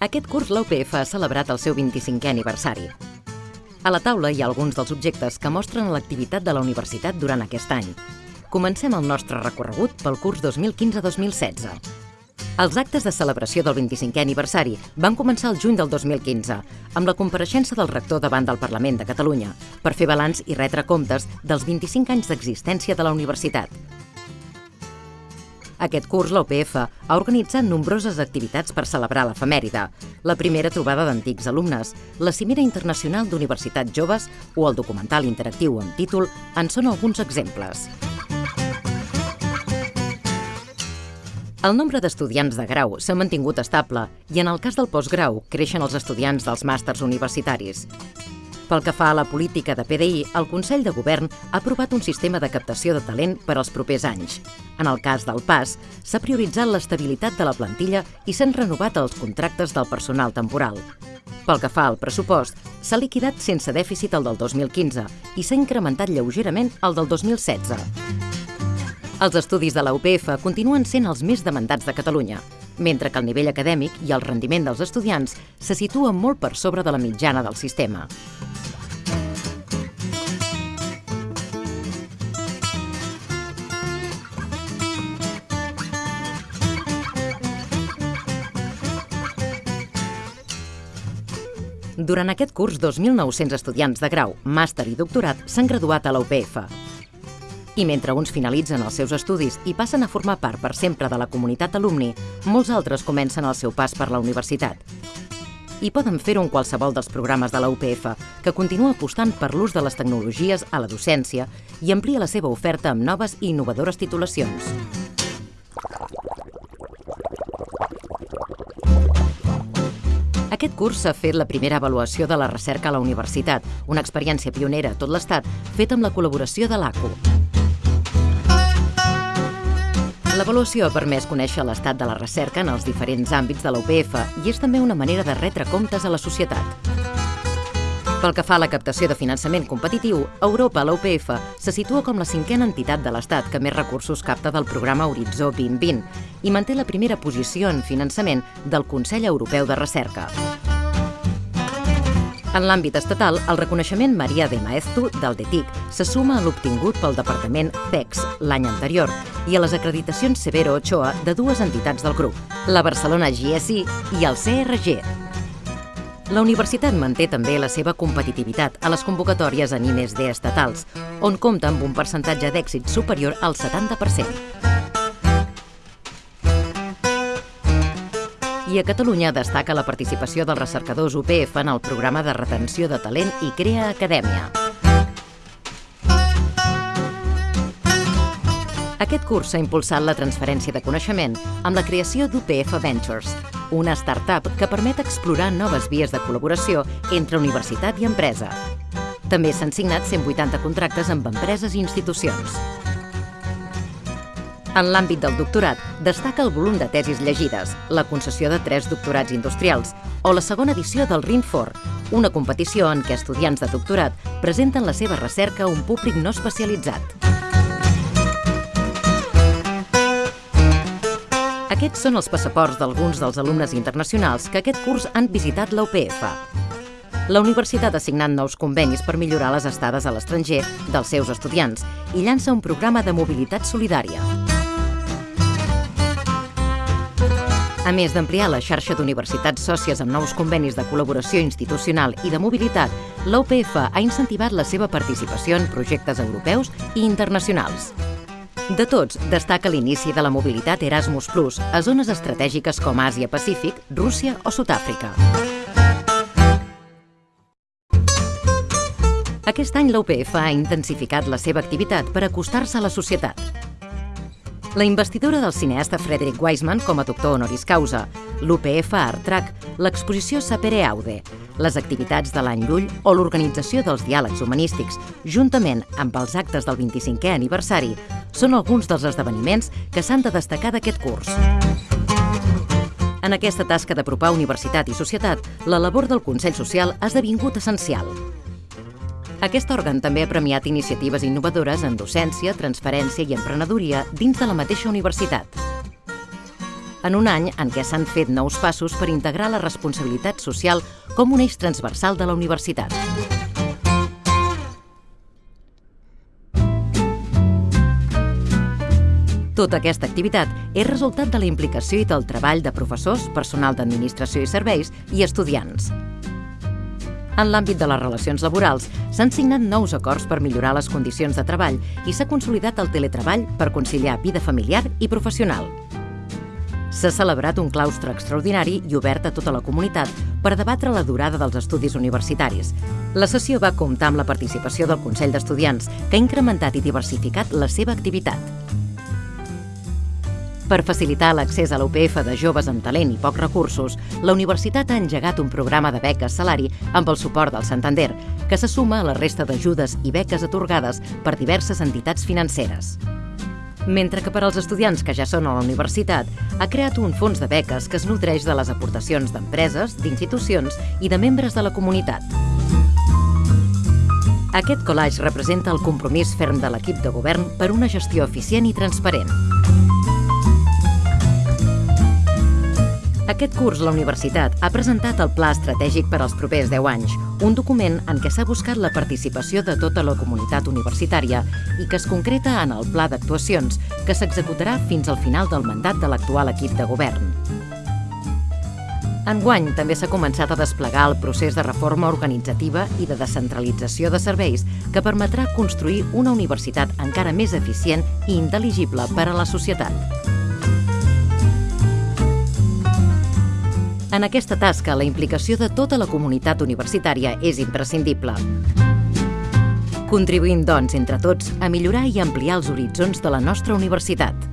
Aquest curs la UPF ha celebrat el seu 25è aniversari. A la taula hi ha alguns dels objectes que mostren l'activitat de la universitat durant aquest any. Comencem el nostre recorregut pel curs 2015-2016. Els actes de celebració del 25è aniversari van començar el juny del 2015, amb la compareixença del rector davant del Parlament de Catalunya, per fer balanç i retre comptes dels 25 anys d'existència de la universitat. Aquest curs, la UPF ha organitzat nombroses activitats per celebrar l'efemèride. La primera trobada d'antics alumnes, la cimera internacional d'universitats joves o el documental interactiu amb títol en són alguns exemples. El nombre d'estudiants de grau s'ha mantingut estable i en el cas del postgrau creixen els estudiants dels màsters universitaris. Pel que fa a la política de PDI, el Consell de Govern ha aprovat un sistema de captació de talent per als propers anys. En el cas del PAS, s'ha prioritzat l'estabilitat de la plantilla i s'han renovat els contractes del personal temporal. Pel que fa al pressupost, s'ha liquidat sense dèficit el del 2015 i s'ha incrementat lleugerament el del 2016. Els estudis de la UPF continuen sent els més demandats de Catalunya, mentre que el nivell acadèmic i el rendiment dels estudiants se situen molt per sobre de la mitjana del sistema. Durant aquest curs, 2.900 estudiants de grau, màster i doctorat s'han graduat a la UPF. I mentre uns finalitzen els seus estudis i passen a formar part per sempre de la comunitat alumni, molts altres comencen el seu pas per la universitat. I poden fer-ho en qualsevol dels programes de la UPF, que continua apostant per l'ús de les tecnologies a la docència i amplia la seva oferta amb noves i innovadores titulacions. Curs s'ha fet la primera avaluació de la recerca a la universitat, una experiència pionera a tot l'Estat, feta amb la col·laboració de l'ACU. L'avaluació ha permès conèixer l'estat de la recerca en els diferents àmbits de la UPF i és també una manera de retre comptes a la societat. Pel que fa a la captació de finançament competitiu, Europa, la UPF, se situa com la cinquena entitat de l'Estat que més recursos capta del programa Horitzó 2020 i manté la primera posició en finançament del Consell Europeu de Recerca. En l'àmbit estatal, el reconeixement Maria de Maeztu del DETIC se suma a l'obtingut pel Departament CEX l'any anterior i a les acreditacions Severo Ochoa de dues entitats del grup, la Barcelona GSI i el CRG. La universitat manté també la seva competitivitat a les convocatòries en I+D estatals, on compta amb un percentatge d'èxit superior al 70%. I a Catalunya destaca la participació dels recercadors UPF en el programa de retenció de talent i Crea Acadèmia. Aquest curs s'ha impulsat la transferència de coneixement amb la creació d'UPF Ventures, una start-up que permet explorar noves vies de col·laboració entre universitat i empresa. També s'han signat 180 contractes amb empreses i institucions. En l'àmbit del doctorat, destaca el volum de tesis llegides, la concessió de tres doctorats industrials o la segona edició del RINFOR, una competició en què estudiants de doctorat presenten la seva recerca a un públic no especialitzat. Aquests són els passaports d'alguns dels alumnes internacionals que aquest curs han visitat la UPF. La universitat ha signat nous convenis per millorar les estades a l'estranger dels seus estudiants i llança un programa de mobilitat solidària. A més d'ampliar la xarxa d'universitats sòcies amb nous convenis de col·laboració institucional i de mobilitat, l'UPF ha incentivat la seva participació en projectes europeus i internacionals. De tots, destaca l'inici de la mobilitat Erasmus a zones estratègiques com Àsia-Pacífic, Rússia o Sud-àfrica. Aquest any l'UPF ha intensificat la seva activitat per acostar-se a la societat. La investidura del cineasta Frederick Wiseman com a doctor honoris causa, l'UPF Artrac, l'exposició Sapere Aude, les activitats de l'any Llull o l'organització dels diàlegs humanístics, juntament amb els actes del 25è aniversari, són alguns dels esdeveniments que s'han de destacar d'aquest curs. En aquesta tasca d'apropar universitat i societat, la labor del Consell Social ha esdevingut essencial. Aquest òrgan també ha premiat iniciatives innovadores en docència, transferència i emprenedoria dins de la mateixa universitat. en un any en què s'han fet nous passos per integrar la responsabilitat social com un eix transversal de la universitat. Tota aquesta activitat és resultat de la implicació i del treball de professors, personal d'administració i serveis i estudiants. En l'àmbit de les relacions laborals, s'han signat nous acords per millorar les condicions de treball i s'ha consolidat el teletreball per conciliar vida familiar i professional. S'ha celebrat un claustre extraordinari i obert a tota la comunitat per debatre la durada dels estudis universitaris. La sessió va comptar amb la participació del Consell d'Estudiants, que ha incrementat i diversificat la seva activitat. Per facilitar l'accés a l'UPF de joves amb talent i pocs recursos, la universitat ha engegat un programa de beques salari amb el suport del Santander, que se suma a la resta d'ajudes i beques atorgades per diverses entitats financeres. Mentre que per als estudiants que ja són a la universitat, ha creat un fons de beques que es nodreix de les aportacions d'empreses, d'institucions i de membres de la comunitat. Aquest collage representa el compromís ferm de l'equip de govern per una gestió eficient i transparent. Aquest curs, la universitat ha presentat el Pla Estratègic per als propers 10 anys, un document en què s'ha buscat la participació de tota la comunitat universitària i que es concreta en el Pla d'actuacions, que s'executarà fins al final del mandat de l'actual equip de govern. Enguany també s'ha començat a desplegar el procés de reforma organitzativa i de descentralització de serveis que permetrà construir una universitat encara més eficient i intel·ligible per a la societat. En aquesta tasca, la implicació de tota la comunitat universitària és imprescindible. Contribuïm, doncs, entre tots, a millorar i ampliar els horitzons de la nostra universitat.